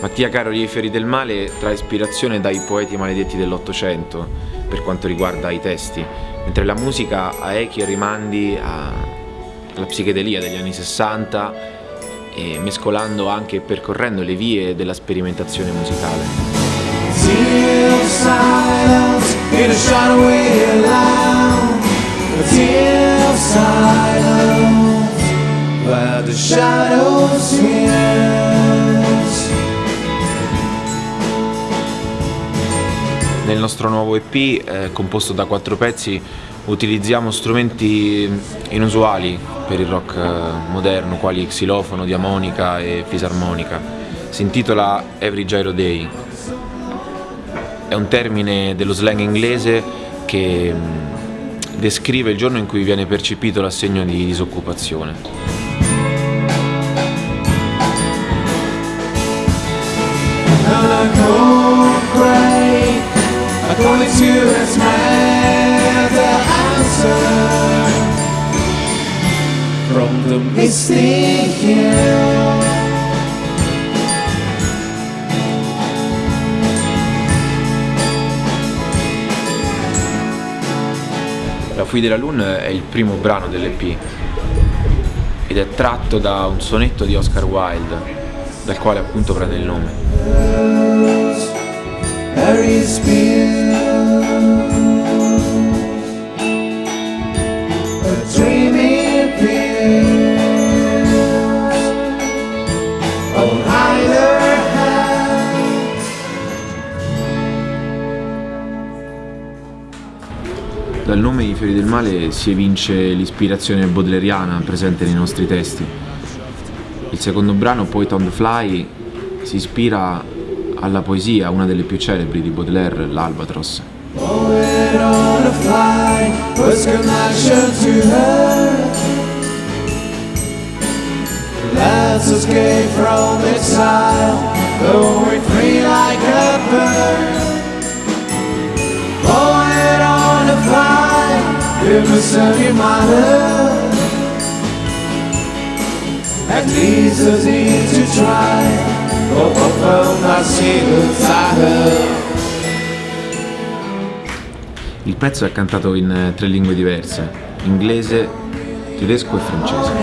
Mattia Caro I Fiori del Male trae ispirazione dai poeti maledetti dell'Ottocento per quanto riguarda i testi, mentre la musica ha echi e rimandi alla psichedelia degli anni 60 e mescolando anche e percorrendo le vie della sperimentazione musicale. silence nostro nuovo EP, eh, composto da quattro pezzi, utilizziamo strumenti inusuali per il rock eh, moderno, quali xilofono, diamonica e fisarmonica. Si intitola Every Gyro Day. È un termine dello slang inglese che mm, descrive il giorno in cui viene percepito l'assegno di disoccupazione. going to the answer from the misty hill. La Fui della Lune è il primo brano dell'EP ed è tratto da un sonetto di Oscar Wilde, dal quale appunto prende il nome. Dal nome I fiori del male si evince l'ispirazione baudeleriana presente nei nostri testi. Il secondo brano, Poet on the Fly, si ispira alla poesia, una delle più celebri di Baudelaire, l'Albatros. Poet on a fly was connection to her Let's escape from exile Though we're free like a bird. Poet on a fly You must send my love At least I need to try. Hope I found my secret I heard pezzo è cantato in eh, tre lingue diverse, inglese, tedesco e francese.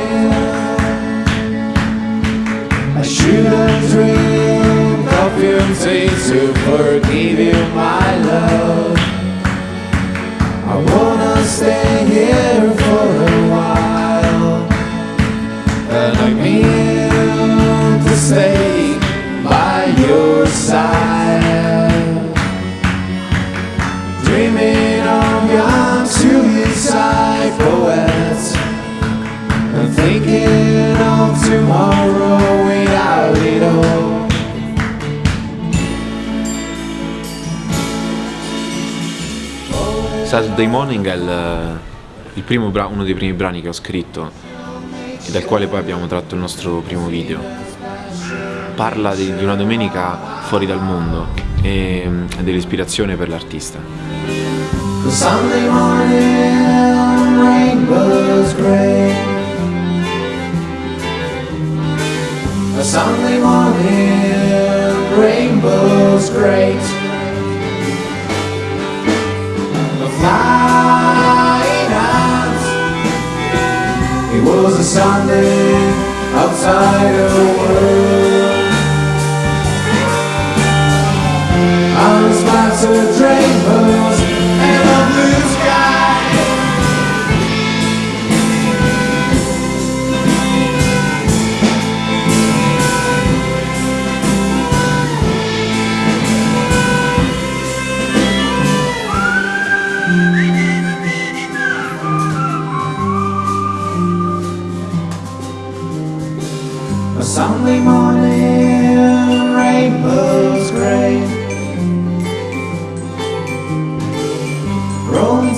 Thinking of tomorrow without it all Saturday Morning è il, il primo uno dei primi brani che ho scritto e dal quale poi abbiamo tratto il nostro primo video parla di, di una domenica fuori dal mondo e, e dell'ispirazione per l'artista. Sunday morning, rainbow's great. A Sunday morning, rainbow's great. A flying out. It was a Sunday outside the world. spotted rainbows A Sunday morning, rainbows gray.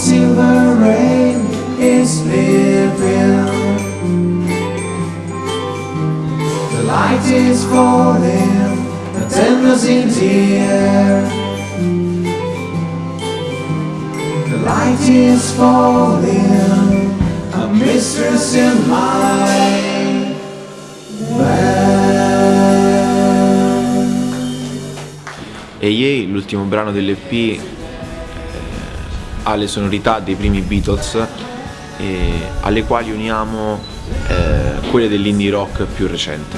till the rain is leaving The light is falling, the tender's in the air. The light is falling, Yay, l'ultimo brano dell'EP, eh, ha le sonorità dei primi Beatles eh, alle quali uniamo eh, quelle dell'indie rock più recente.